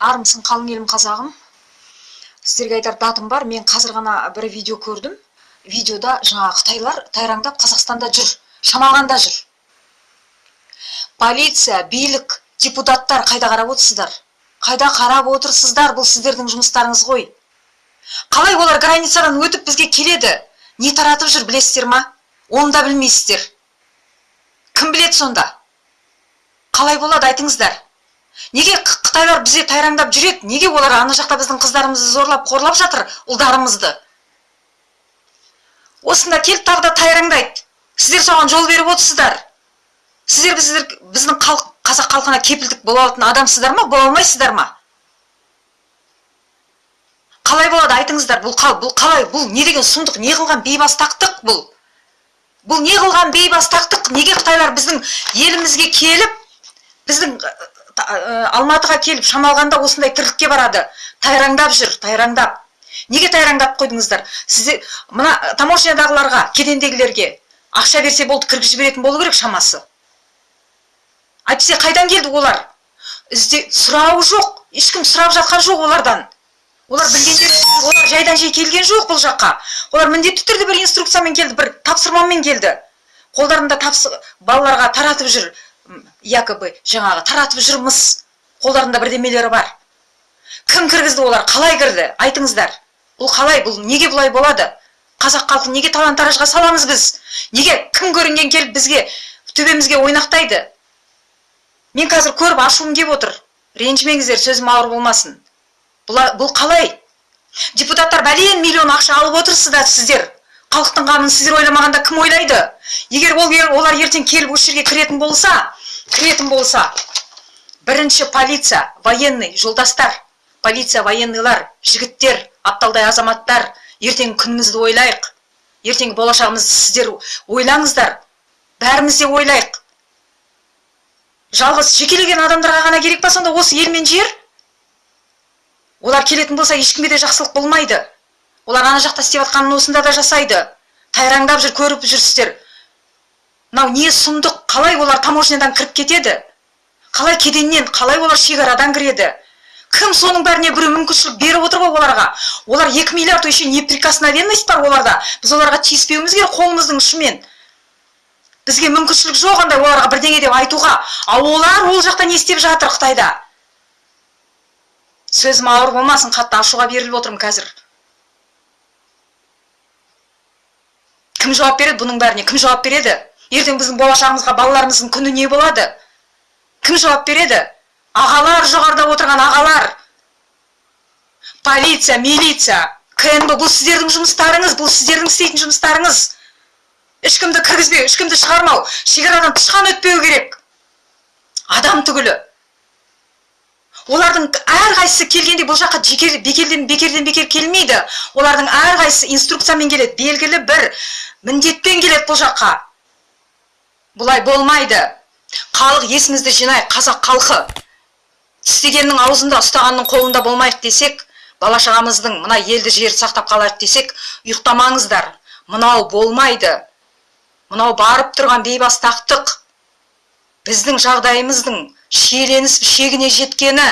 армысың қалың елім қазағым. Сіздерге айтар датым бар. Мен қазір ғана бір видео көрдім. Видеода жаңа қытайлар тайраңдап қазақстанда жүр шамалғанда жүр. Полиция билік депутаттар қайда қарап отырсыздар? Қайда қарап отырсыздар бұл сіздердің жұмыстарыңыз ғой? Қалай олар границадан өтіп бізге келеді? Не таратып жүр білесіздер ма? Оны да білмейсіздер. Кім біледі сонда? Қалай болады айтыңыздар. Неге қытайлар бізге тайраңдап жүреді? Неге олар ана жақта біздің қыздарымызды зорлап қорлап жатыр ұлдарымызды? Осында келіп тағы да тайраңдайды. Сіздер соған жол беріп отырсыздар. Сіздер біздер біздің халық қазақ халқына кепілдік бола алатын адамсыздар ма? Бола алмайсыздар ма? Қалай болады айтыңыздар. Бұл, бұл қалай? Бұл не деген сұмдық? Не қылған бейбастақтық бұл? Бұл не қылған бейбастақтық неге қытайлар біздің елімізге келіп алматыға келіп шамалғанда осындай тірлікке барады. Тайраңдап жүр тайраңдап. Неге тайраңдап қойдыңыздар? Сіздер мына таможнядағыларға кедендегілерге ақша берсе болды кіргізіп жіберетін болу керек шамасы. Әйтпесе қайдан келді олар? Ізде сұрауы жоқ ешкім сұрап жатқан жоқ олардан. Олар білгендер олар жайдан жай келген жоқ бұл жаққа. Олар міндетті түрде бір инструкциямен келді бір тапсырмамен келді. Қолдарында тапсы балаларға таратып жүр якобы жаңағы таратып жүрміз. Қолдарында бірдемелері бар. Кім кіргізді олар? Қалай кірді? Айтыңыздар. Бұл қалай? Бұл неге бұлай болады? Қазақ халқын неге талан таражға саламыз біз? Неге кім көрінген келіп бізге төбемізге ойнақтайды? Мен қазір көріп ашуым келіп отыр. Ренжімеңіздер сөзім ауыр болмасын. Бұл, бұл қалай? Депутаттар бәлен миллион ақша алып отырсыздар сіздер. Халықтың қамын сіздер ойламағанда кім ойлайды? Егер ол олар ертең келіп осы жерге кіретін болса кіретін болса бірінші полиция военный жолдастар. Полиция военныйлар жігіттер апталдай азаматтар. Ертең күнімізді ойлайық. Ертеңгі болашағымызды сіздер ойлаңыздар. Бәріміз де ойлайық. Жалғыз жекелеген адамдарға ғана керек па сонда осы ел мен жер? Олар келетін болса ешкімге де жақсылық болмайды. Олар ана жақта істеп жатқанын осында да жасайды. Тайраңдап жүр көріп жүрсіздер. Мынау не сұмдық? Қалай олар таможнядан кіріп кетеді? Қалай кеденнен қалай олар шекарадан кіреді? Кім соның бәріне біреу мүмкіншілік беріп отыр ғой оларға? Олар екі миллиард еще неприкосновенность бар оларда. Біз оларға тиіспеуіміз керек қолымыздың ұшымен. Бізге мүмкіншілік жоқ андай оларға бірдеңе деп айтуға. Ал олар ол жақта не істеп жатыр қытайда? Сөзім ауыр болмасын қатты ашуға беріліп отырмын қазір. Кім жауап береді бұның бәріне? Кім жауап береді? Ертең біздің болашағымызға балаларымыздың күні не болады? Кім жауап береді? Ағалар жоғарыда отырған ағалар. Полиция милиция кнб бұл сіздердің жұмыстарыңыз бұл сіздердің істейтін жұмыстарыңыз. Ешкімді кіргізбеу ешкімді шығармау шекарадан тышқан өтпеу керек. Адам түгілі. Олардың әрқайсысы келгенде бұл жаққа бекерден бекерден бекер келмейді. Олардың әрқайсысы инструкциямен келеді белгілі бір міндетпен келеді бұл жаққа. Бұлай болмайды. Халық есімізді жинайық қазақ халқы. Тістегеннің аузында ұстағанның қолында болмайық десек бала шағамыздың мына елді жерді сақтап қалайық десек ұйықтамаңыздар. Мынау болмайды. Мынау барып тұрған бейбастақтық біздің жағдайымыздың шиеленісіп шегіне жеткені